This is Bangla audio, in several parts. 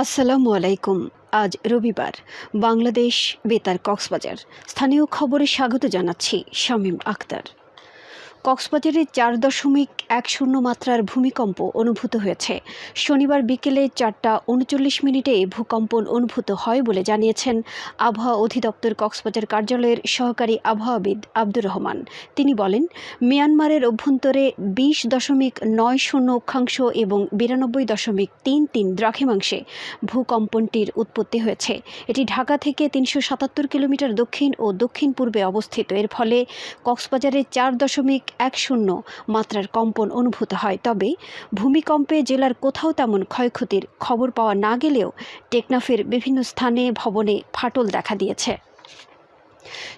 আসসালামু আলাইকুম। আজ রবিবার। বাংলাদেশ বেতার কক্সবাজার। স্থানীয় খবরে স্বাগত জানাচ্ছি শামীম আক্তার কক্সবাজারে চার দশমিক এক শূন্য মাত্রার ভূমিকম্প অনুভূত হয়েছে। শনিবার বিকেলে চারটা উনচল্লিশ মিনিটে ভূকম্পন অনুভূত হয় বলে জানিয়েছেন আবহাওয়া অধিদপ্তর কক্সবাজার কার্যালয়ের সহকারী আবহাওয়াবিদ আব্দুর রহমান। তিনি বলেন, মিয়ানমারের অভ্যন্তরে বিশ দশমিক নয় শূন্য অক্ষাংশ এবং বিরানব্বই দশমিক তিন তিন দ্রাঘিমাংশে ভূকম্পনটির উৎপত্তি হয়েছে। এটি ঢাকা থেকে তিনশো সাতাত্তর কিলোমিটার দক্ষিণ ও দক্ষিণ পূর্বে অবস্থিত। এর ফলে কক্সবাজারে চার দশমিক এক শূন্য মাত্রার কম্পন অনুভূত হয়। তবে ভূমিকম্পে জেলার কোথাও তেমন ক্ষয়ক্ষতির খবর পাওয়া না গেলেও টেকনাফের বিভিন্ন স্থানে ভবনে ফাটল দেখা দিয়েছে।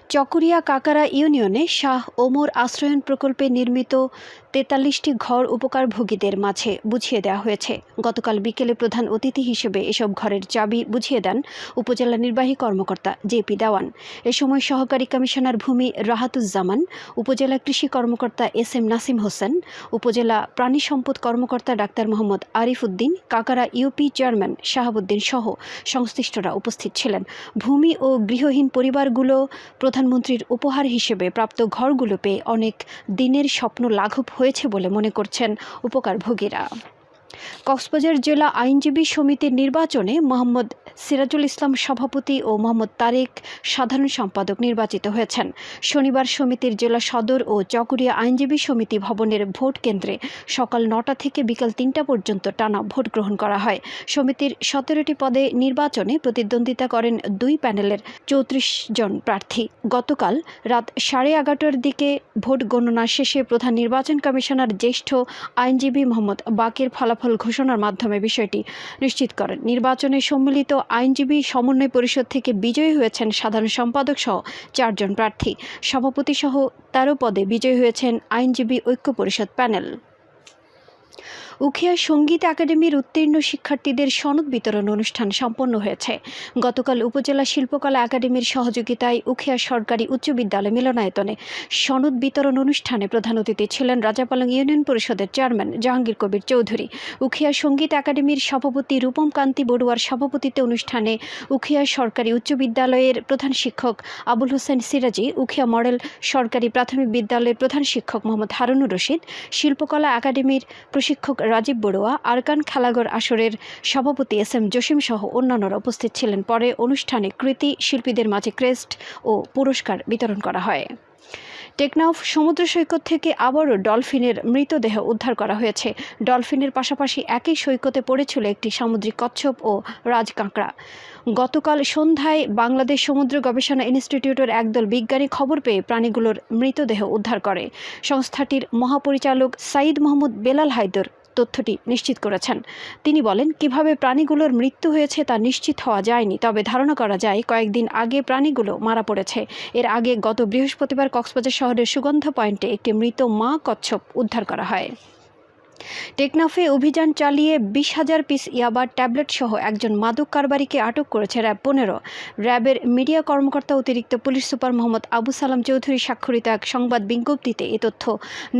চকরিয়া কাকারা ইউনিয়নে শাহ ওমর আশ্রয়ন প্রকল্পে নির্মিত তেতাল্লিশটি ঘর উপকারভোগীদের মাঝে বুঝিয়ে দেওয়া হয়েছে। গতকাল বিকেলে প্রধান অতিথি হিসেবে এসব ঘরের চাবি বুঝিয়ে দেন উপজেলা নির্বাহী কর্মকর্তা জেপি দেওয়ান। এ সময় সহকারী কমিশনার ভূমি রাহাতুজ্জামান, উপজেলা কৃষি কর্মকর্তা এস এম নাসিম হোসেন, উপজেলা প্রাণী সম্পদ কর্মকর্তা ডাক্তার মোহাম্মদ আরিফ উদ্দিন কাকারা ইউপি চেয়ারম্যান শাহাবুদ্দিন সহ সংশ্লিষ্টরা উপস্থিত ছিলেন। ভূমি ও গৃহহীন পরিবারগুলো প্রধানমন্ত্রীর উপহার হিসেবে প্রাপ্ত ঘরগুলো পেয়ে অনেক দিনের স্বপ্ন লাঘব হয়েছে বলে মনে করছেন উপকারভোগীরা। কক্সবাজার জেলা আইনজীবী সমিতির নির্বাচনে মোহাম্মদ সিরাজুল ইসলাম সভাপতি ও মোহাম্মদ তারেক সাধারণ সম্পাদক নির্বাচিত হয়েছেন। শনিবার সমিতির জেলা সদর ও চকরিয়া আইনজীবী সমিতি ভবনের ভোট কেন্দ্রে সকাল নটা থেকে বিকাল তিনটা পর্যন্ত টানা ভোট গ্রহণ করা হয়। সমিতির সতেরোটি পদে নির্বাচনে প্রতিদ্বন্দ্বিতা করেন দুই প্যানেলের চৌত্রিশ জন প্রার্থী। গতকাল রাত সাড়ে এগারোটার দিকে ভোট গণনা শেষে প্রধান নির্বাচন কমিশনার জ্যেষ্ঠ আইনজীবী মোহাম্মদ বাকের ফলাফল ঘোষণার মাধ্যমে বিষয়টি নিশ্চিত করেন। নির্বাচনে সম্মিলিত আইনজীবী সমন্বয় পরিষদ থেকে বিজয়ী হয়েছেন সাধারণ সম্পাদক সহ চারজন প্রার্থী। সভাপতি সহ তেরো পদে বিজয়ী হয়েছেন আইনজীবী ঐক্য পরিষদ প্যানেল। উখিয়া সংগীত একাডেমির উত্তীর্ণ শিক্ষার্থীদের সনদ বিতরণ অনুষ্ঠান সম্পন্ন হয়েছে। গতকাল উপজেলা শিল্পকলা একাডেমির সহযোগিতায় উখিয়া সরকারি উচ্চ বিদ্যালয় মিলনায়তনে সনদ বিতরণ অনুষ্ঠানে প্রধান অতিথি ছিলেন রাজাপালং ইউনিয়ন পরিষদের চেয়ারম্যান জাহাঙ্গীর কবির চৌধুরী। উখিয়া সংগীত একাডেমির সভাপতি রূপম কান্তি বড়ুয়ার সভাপতিত্বে অনুষ্ঠানে উখিয়া সরকারি উচ্চ বিদ্যালয়ের প্রধান শিক্ষক আবুল হোসেন সিরাজি, উখিয়া মডেল সরকারি প্রাথমিক বিদ্যালয়ের প্রধান শিক্ষক মোহাম্মদ হারুনুর রশিদ, শিল্পকলা একাডেমির প্রশিক্ষক রাজীব বড়ুয়া, আরকান খেলাঘর আসরের সভাপতি এস এম জসিম সহ অন্যান্যরা উপস্থিত ছিলেন। পরে অনুষ্ঠানে কৃতি, শিল্পীদের মাঝে ক্রেস্ট ও পুরস্কার বিতরণ করা হয়। টেকনাফ সমুদ্র সৈকত থেকে আবারও ডলফিনের মৃতদেহ উদ্ধার করা হয়েছে। ডলফিনের পাশাপাশি একই সৈকতে পড়েছিল একটি সামুদ্রিক কচ্ছপ ও রাজকাঁকড়া। গতকাল সন্ধ্যায় বাংলাদেশ সমুদ্র গবেষণা ইনস্টিটিউটের একদল বিজ্ঞানী খবর পেয়ে প্রাণীগুলোর মৃতদেহ উদ্ধার করে। সংস্থাটির মহাপরিচালক সাইদ মোহাম্মদ বেলাল হায়দর তথ্যটি নিশ্চিত করেছেন। তিনি বলেন, কীভাবে প্রাণীগুলোর মৃত্যু হয়েছে তা নিশ্চিত হওয়া যায়নি, তবে ধারণা করা যায় কয়েকদিন আগে প্রাণীগুলো মারা পড়েছে। এর আগে গত বৃহস্পতিবার কক্সবাজার শহরের সুগন্ধ পয়েন্টে একটি মৃত মা কচ্ছপ উদ্ধার করা হয়। টেকনাফে অভিযান চালিয়ে বিশ হাজার পিস ইয়াবার ট্যাবলেট সহ একজন মাদক কারবারিকে আটক করেছে র্যাব পনেরো। র্যাবের মিডিয়া কর্মকর্তা অতিরিক্ত পুলিশ সুপার মোহাম্মদ আবু সালাম চৌধুরী স্বাক্ষরিত এক সংবাদ বিজ্ঞপ্তিতে এ তথ্য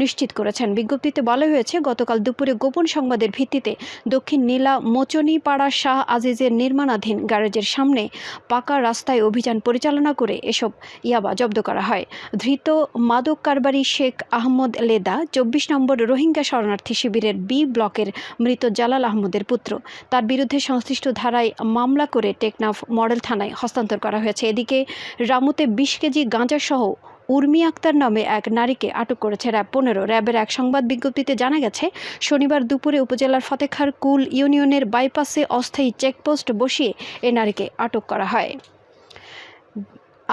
নিশ্চিত করেছেন। বিজ্ঞপ্তিতে বলা হয়েছে, গতকাল দুপুরে গোপন সংবাদের ভিত্তিতে দক্ষিণ নীলা মোচনীপাড়া শাহ আজিজের নির্মাণাধীন গ্যারেজের সামনে পাকা রাস্তায় অভিযান পরিচালনা করে এসব ইয়াবা জব্দ করা হয়। ধৃত মাদক কারবারি শেখ আহমদ লেদা, চব্বিশ নম্বর রোহিঙ্গা শরণার্থী শিবিরের বি ব্লকের মৃত জালাল আহমদের পুত্র। তার বিরুদ্ধে সংশ্লিষ্ট ধারায় মামলা করে টেকনাফ মডেল থানায় হস্তান্তর করা হয়েছে। এদিকে রামুতে বিশ কেজি গাঁজাসহ উর্মি আক্তার নামে এক নারীকে আটক করেছে র্যাব পনেরো। র্যাবের এক সংবাদ বিজ্ঞপ্তিতে জানা গেছে, শনিবার দুপুরে উপজেলার ফতেখার কুল ইউনিয়নের বাইপাসে অস্থায়ী চেকপোস্ট বসিয়ে এ নারীকে আটক করা হয়।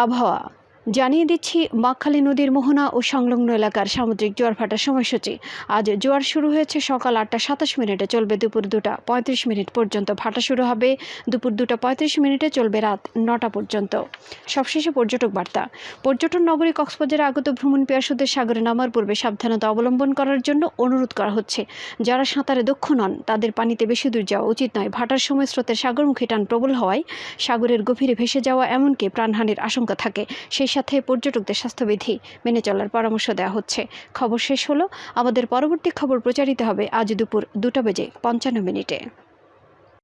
আবহাওয়া জানিয়ে দিচ্ছি মাখালী নদীর মোহনা ও সংলগ্ন এলাকার সামুদ্রিক জোয়ার ভাটার সময়সূচি। আজ জোয়ার শুরু হয়েছে সকাল আটটা সাতাশ মিনিটে, চলবে দুপুর দুটা পঁয়ত্রিশ মিনিট পর্যন্ত। ভাটা শুরু হবে দুপুর দুটা পঁয়ত্রিশ মিনিটে, চলবে রাত নটা পর্যন্ত। সবশেষে পর্যটক বার্তা। পর্যটন নগরী কক্সবাজারে আগত ভ্রমণ পেয়াসুদের সাগরে নামার পূর্বে সাবধানতা অবলম্বন করার জন্য অনুরোধ করা হচ্ছে। যারা সাঁতারে দক্ষ নন, তাদের পানিতে বেশি দূর যাওয়া উচিত নয়। ভাটার সময় স্রোতের সাগরমুখী টান প্রবল হওয়ায় সাগরের গভীরে ভেসে যাওয়া এমনকি প্রাণহানির আশঙ্কা থাকে। সাথে পর্যটকদের স্বাস্থ্যবিধি মেনে চলার পরামর্শ দেওয়া হচ্ছে। খবর শেষ হলো, আমাদের পরবর্তী খবর প্রচারিত হবে আজ দুপুর দুটা বেজে পঞ্চান্ন মিনিটে।